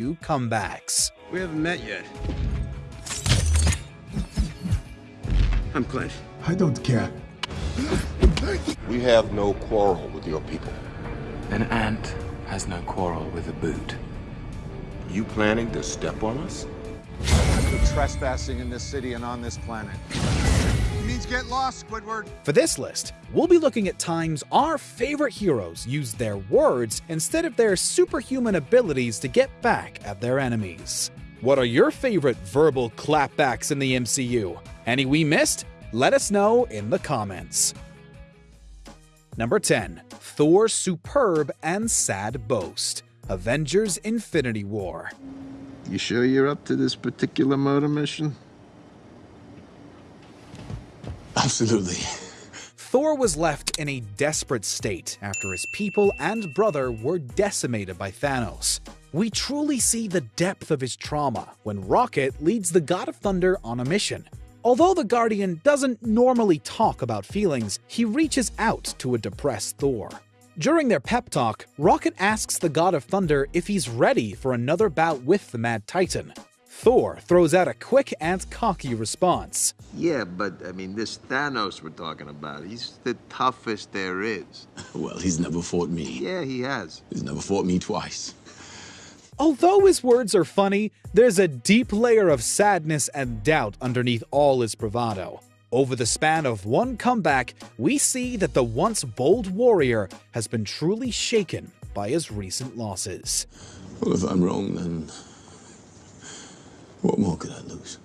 comebacks. We haven't met yet. I'm Clint. I don't care. We have no quarrel with your people. An ant has no quarrel with a boot. You planning to step on us? trespassing in this city and on this planet. It means get lost, Squidward. For this list, we'll be looking at times our favorite heroes used their words instead of their superhuman abilities to get back at their enemies. What are your favorite verbal clapbacks in the MCU? Any we missed? Let us know in the comments. Number 10. Thor's superb and sad boast. Avengers Infinity War. You sure you're up to this particular murder mission? Absolutely. Thor was left in a desperate state after his people and brother were decimated by Thanos. We truly see the depth of his trauma when Rocket leads the God of Thunder on a mission. Although the Guardian doesn't normally talk about feelings, he reaches out to a depressed Thor. During their pep talk, Rocket asks the God of Thunder if he's ready for another bout with the Mad Titan. Thor throws out a quick and cocky response. Yeah, but I mean, this Thanos we're talking about, he's the toughest there is. Well, he's never fought me. Yeah, he has. He's never fought me twice. Although his words are funny, there's a deep layer of sadness and doubt underneath all his bravado. Over the span of one comeback, we see that the once bold warrior has been truly shaken by his recent losses. Well, if I'm wrong, then what more could I lose?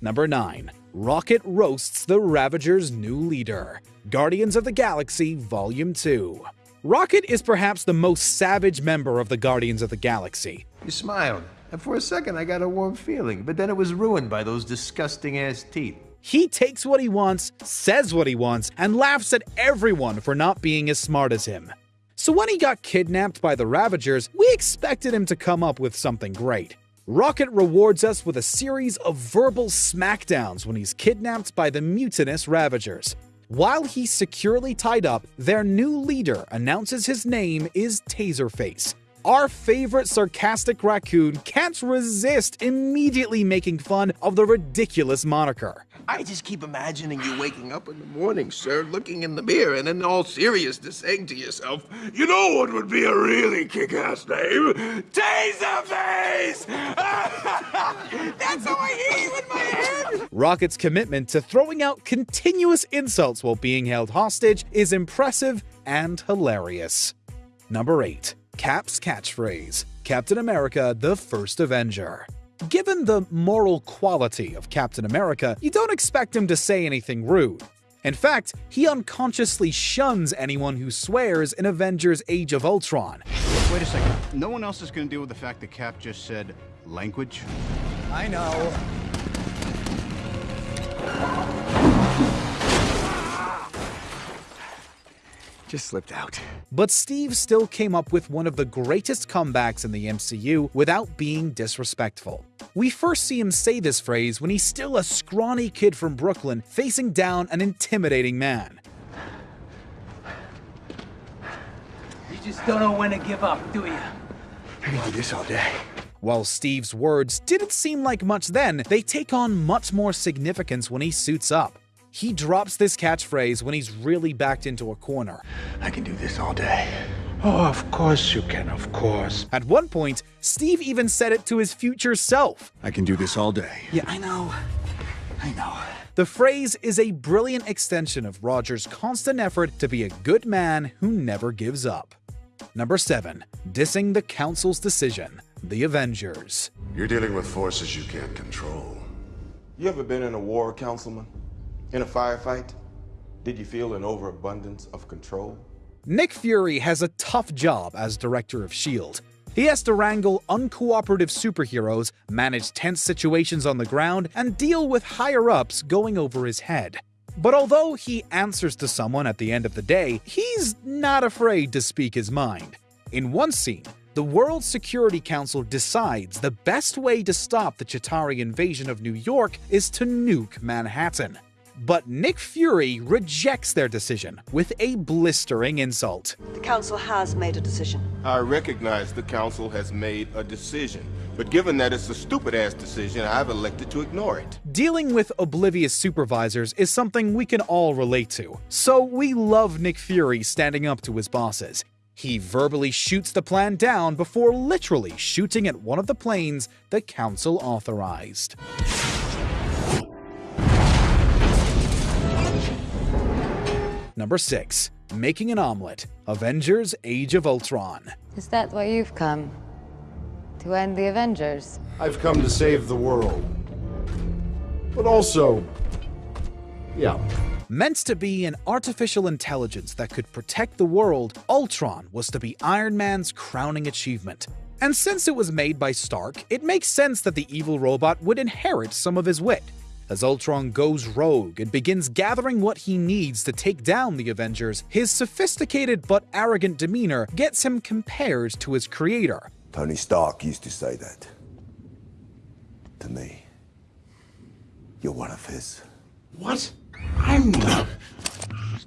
Number 9. Rocket roasts the Ravager's new leader. Guardians of the Galaxy Volume 2. Rocket is perhaps the most savage member of the Guardians of the Galaxy. You smiled, and for a second I got a warm feeling, but then it was ruined by those disgusting ass teeth. He takes what he wants, says what he wants, and laughs at everyone for not being as smart as him. So when he got kidnapped by the Ravagers, we expected him to come up with something great. Rocket rewards us with a series of verbal smackdowns when he's kidnapped by the mutinous Ravagers. While he's securely tied up, their new leader announces his name is Taserface. Our favorite sarcastic raccoon can't resist immediately making fun of the ridiculous moniker. I just keep imagining you waking up in the morning, sir, looking in the mirror, and in all seriousness saying to yourself, You know what would be a really kick ass name? Taserface! That's how I hear you in my head! Rocket's commitment to throwing out continuous insults while being held hostage is impressive and hilarious. Number 8. Cap's catchphrase Captain America, the First Avenger. Given the moral quality of Captain America, you don't expect him to say anything rude. In fact, he unconsciously shuns anyone who swears in Avengers Age of Ultron. Wait a second. No one else is going to deal with the fact that Cap just said language? I know. Just slipped out. But Steve still came up with one of the greatest comebacks in the MCU without being disrespectful. We first see him say this phrase when he's still a scrawny kid from Brooklyn facing down an intimidating man. You just don't know when to give up, do you? I can do this all day. While Steve's words didn't seem like much then, they take on much more significance when he suits up. He drops this catchphrase when he's really backed into a corner. I can do this all day. Oh, of course you can, of course. At one point, Steve even said it to his future self. I can do this all day. Yeah, I know. I know. The phrase is a brilliant extension of Rogers' constant effort to be a good man who never gives up. Number 7. Dissing the Council's decision. The Avengers. You're dealing with forces you can't control. You ever been in a war, Councilman? In a firefight? Did you feel an overabundance of control? Nick Fury has a tough job as director of S.H.I.E.L.D. He has to wrangle uncooperative superheroes, manage tense situations on the ground, and deal with higher ups going over his head. But although he answers to someone at the end of the day, he's not afraid to speak his mind. In one scene, the World Security Council decides the best way to stop the Chitauri invasion of New York is to nuke Manhattan. But Nick Fury rejects their decision with a blistering insult. The Council has made a decision. I recognize the Council has made a decision, but given that it's a stupid ass decision, I've elected to ignore it. Dealing with oblivious supervisors is something we can all relate to, so we love Nick Fury standing up to his bosses. He verbally shoots the plan down before literally shooting at one of the planes the Council authorized. Number 6. Making an Omelette Avengers Age of Ultron. Is that why you've come? To end the Avengers? I've come to save the world. But also, yeah. Meant to be an artificial intelligence that could protect the world, Ultron was to be Iron Man's crowning achievement. And since it was made by Stark, it makes sense that the evil robot would inherit some of his wit. As Ultron goes rogue and begins gathering what he needs to take down the Avengers, his sophisticated but arrogant demeanor gets him compared to his creator. Tony Stark used to say that. To me. You're one of his. What? I'm not.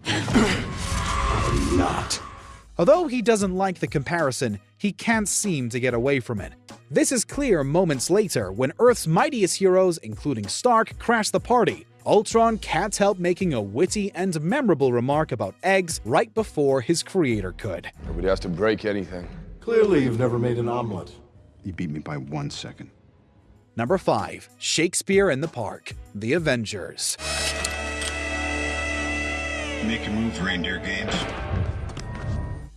I'm not. Although he doesn't like the comparison, he can't seem to get away from it. This is clear moments later when Earth's mightiest heroes, including Stark, crash the party. Ultron can't help making a witty and memorable remark about eggs right before his creator could. Nobody has to break anything. Clearly, you've never made an omelet. You beat me by one second. Number 5. Shakespeare in the Park The Avengers. Make a move, reindeer games.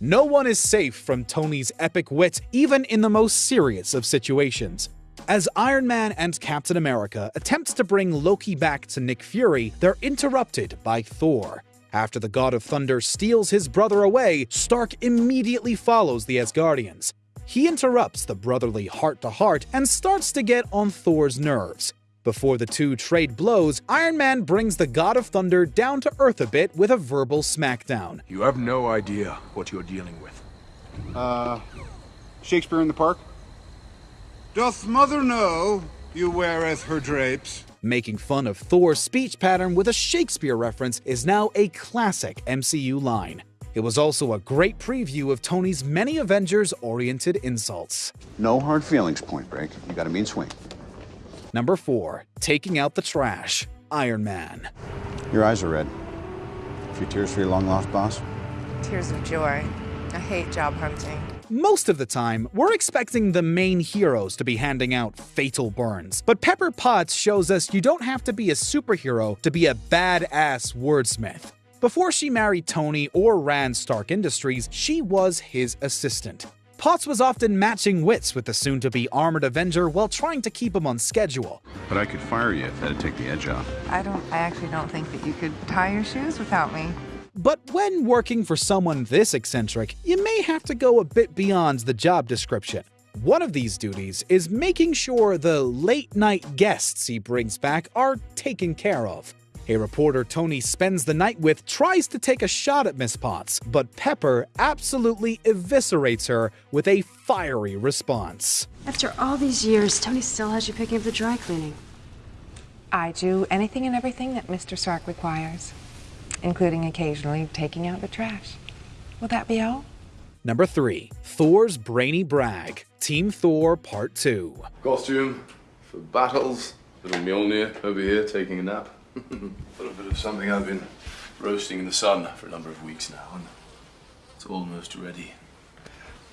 No one is safe from Tony's epic wit, even in the most serious of situations. As Iron Man and Captain America attempt to bring Loki back to Nick Fury, they're interrupted by Thor. After the God of Thunder steals his brother away, Stark immediately follows the Asgardians. He interrupts the brotherly heart to heart and starts to get on Thor's nerves. Before the two trade blows, Iron Man brings the God of Thunder down to earth a bit with a verbal smackdown. You have no idea what you're dealing with. Uh, Shakespeare in the Park? Doth mother know you weareth her drapes? Making fun of Thor's speech pattern with a Shakespeare reference is now a classic MCU line. It was also a great preview of Tony's many Avengers-oriented insults. No hard feelings, Point Break. You got a mean swing. Number 4. Taking out the trash. Iron Man. Your eyes are red. A few tears for your long-lost boss? Tears of joy. I hate job hunting. Most of the time, we're expecting the main heroes to be handing out fatal burns. But Pepper Potts shows us you don't have to be a superhero to be a badass wordsmith. Before she married Tony or ran Stark Industries, she was his assistant. Potts was often matching wits with the soon-to-be armored Avenger while trying to keep him on schedule. But I could fire you if that'd take the edge off. I don't. I actually don't think that you could tie your shoes without me. But when working for someone this eccentric, you may have to go a bit beyond the job description. One of these duties is making sure the late-night guests he brings back are taken care of. A reporter Tony spends the night with tries to take a shot at Miss Potts, but Pepper absolutely eviscerates her with a fiery response. After all these years, Tony still has you picking up the dry cleaning. I do anything and everything that Mr. Stark requires, including occasionally taking out the trash. Will that be all? Number 3. Thor's Brainy Brag Team Thor Part 2 Costume for battles. Little Mjolnir over here taking a nap. A little bit of something I've been roasting in the sun for a number of weeks now, and it's almost ready.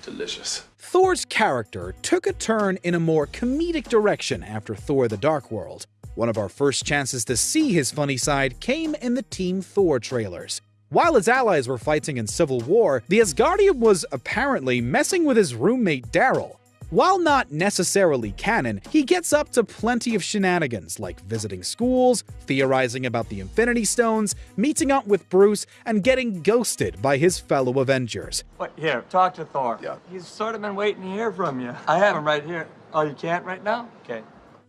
Delicious. Thor's character took a turn in a more comedic direction after Thor the Dark World. One of our first chances to see his funny side came in the Team Thor trailers. While his allies were fighting in civil war, the Asgardian was apparently messing with his roommate Daryl. While not necessarily canon, he gets up to plenty of shenanigans like visiting schools, theorizing about the Infinity Stones, meeting up with Bruce, and getting ghosted by his fellow Avengers. What? Here, talk to Thor. Yeah. He's sort of been waiting to hear from you. I have him right here. Oh, you can't right now? Okay.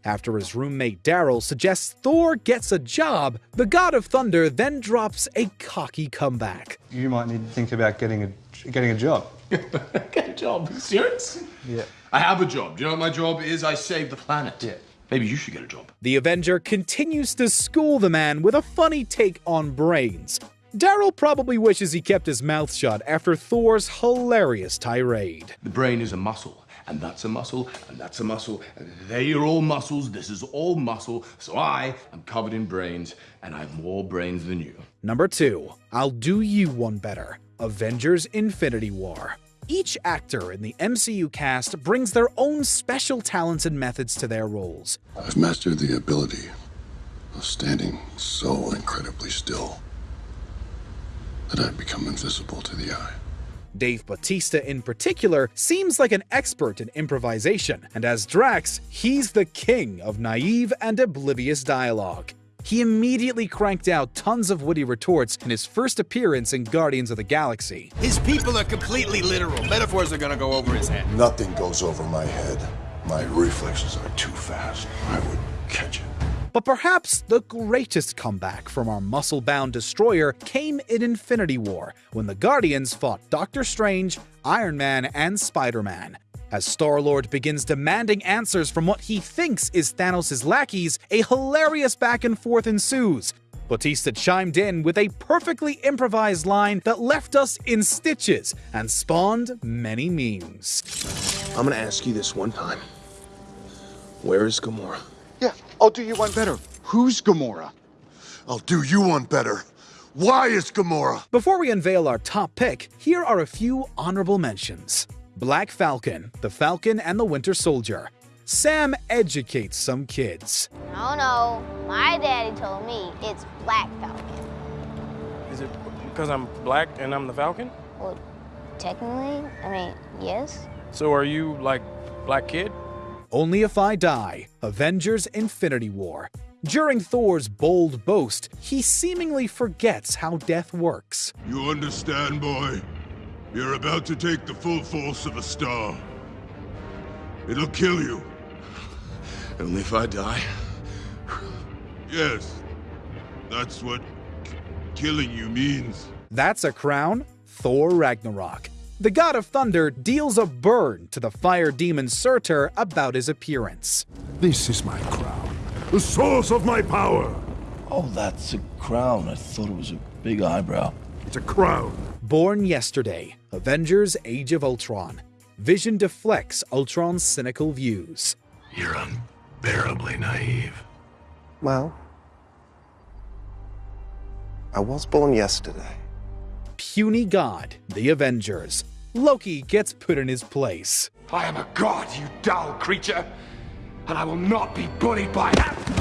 After his roommate Daryl suggests Thor gets a job, the God of Thunder then drops a cocky comeback. You might need to think about getting a getting a job. Get a job. Serious? Yeah. I have a job. Do you know what my job is? I save the planet. Yeah. Maybe you should get a job. The Avenger continues to school the man with a funny take on brains. Daryl probably wishes he kept his mouth shut after Thor's hilarious tirade. The brain is a muscle, and that's a muscle, and that's a muscle, and they are all muscles, this is all muscle, so I am covered in brains, and I have more brains than you. Number 2. I'll do you one better. Avengers Infinity War. Each actor in the MCU cast brings their own special talents and methods to their roles. I've mastered the ability of standing so incredibly still that I've become invisible to the eye. Dave Bautista, in particular, seems like an expert in improvisation, and as Drax, he's the king of naive and oblivious dialogue. He immediately cranked out tons of witty retorts in his first appearance in Guardians of the Galaxy. His people are completely literal. Metaphors are gonna go over his head. Nothing goes over my head. My reflexes are too fast. I would catch it. But perhaps the greatest comeback from our muscle bound destroyer came in Infinity War, when the Guardians fought Doctor Strange, Iron Man, and Spider Man. As Star Lord begins demanding answers from what he thinks is Thanos' lackeys, a hilarious back and forth ensues. Bautista chimed in with a perfectly improvised line that left us in stitches and spawned many memes. I'm gonna ask you this one time. Where is Gamora? Yeah, I'll do you one better. Who's Gamora? I'll do you one better. Why is Gamora? Before we unveil our top pick, here are a few honorable mentions. Black Falcon, The Falcon and the Winter Soldier. Sam educates some kids. No, no. My daddy told me it's Black Falcon. Is it because I'm black and I'm the Falcon? Well, technically, I mean, yes. So are you like Black Kid? Only If I Die, Avengers Infinity War. During Thor's bold boast, he seemingly forgets how death works. You understand, boy? You're about to take the full force of a star. It'll kill you. Only if I die. Yes. That's what killing you means. That's a crown? Thor Ragnarok. The god of thunder deals a burn to the fire demon Surtur about his appearance. This is my crown, the source of my power. Oh, that's a crown. I thought it was a big eyebrow. It's a crown. Born yesterday, Avengers Age of Ultron. Vision deflects Ultron's cynical views. You're unbearably naive. Well, I was born yesterday. Puny God, the Avengers. Loki gets put in his place. I am a god, you dull creature, and I will not be bullied by that.